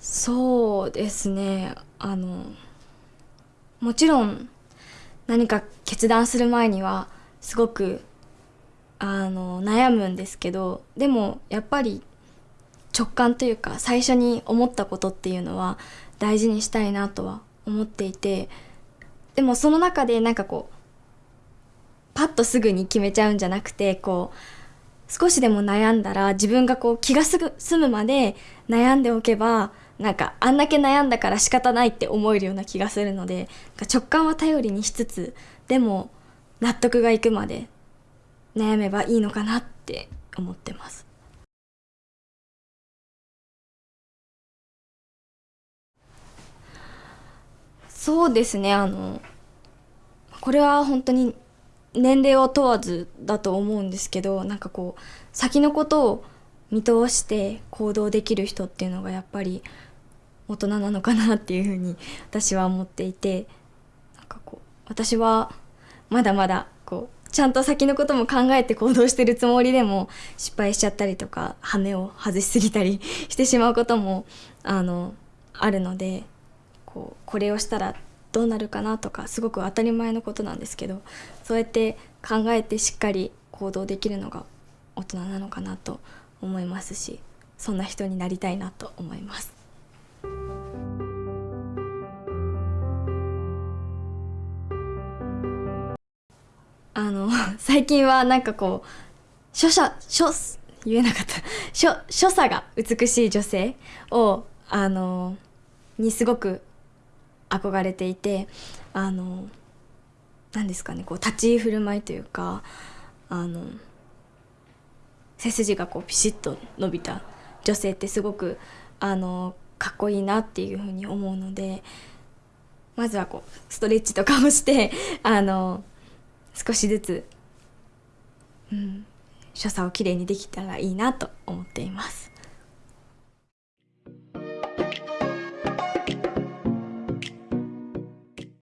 そうですね。あのもちろん何か決断する前にはすごくあの悩むんですけどでもやっぱり直感というか最初に思ったことっていうのは大事にしたいなとは思っていてでもその中でなんかこうパッとすぐに決めちゃうんじゃなくてこう少しでも悩んだら自分がこう気が済むまで悩んでおけばなんかあんだけ悩んだから仕方ないって思えるような気がするので直感は頼りにしつつでも納得がいくまで悩めばいいのかなって思ってます。そうですねあのこれは本当に年齢を問わずだと思うんですけどなんかこう先のことを見通して行動できる人っていうのがやっぱり大人なのかなっていうふうに私は思っていてなんかこう私はまだまだこうちゃんと先のことも考えて行動してるつもりでも失敗しちゃったりとか羽を外しすぎたりしてしまうこともあのあるのでこうこれをしたらどうなるかなとかすごく当たり前のことなんですけどそうやって考えてしっかり行動できるのが大人なのかなと思いますしそんな人になりたいなと思います。あの最近はなんかこう書写書言えなかった書所作が美しい女性をあのにすごく憧れていてあの何ですかねこう立ち居振る舞いというかあの背筋がこうピシッと伸びた女性ってすごくあのかっこいいなっていうふうに思うのでまずはこうストレッチとかをして あの少しずつ、うん、所作をきれいにできたらいいなと思っています。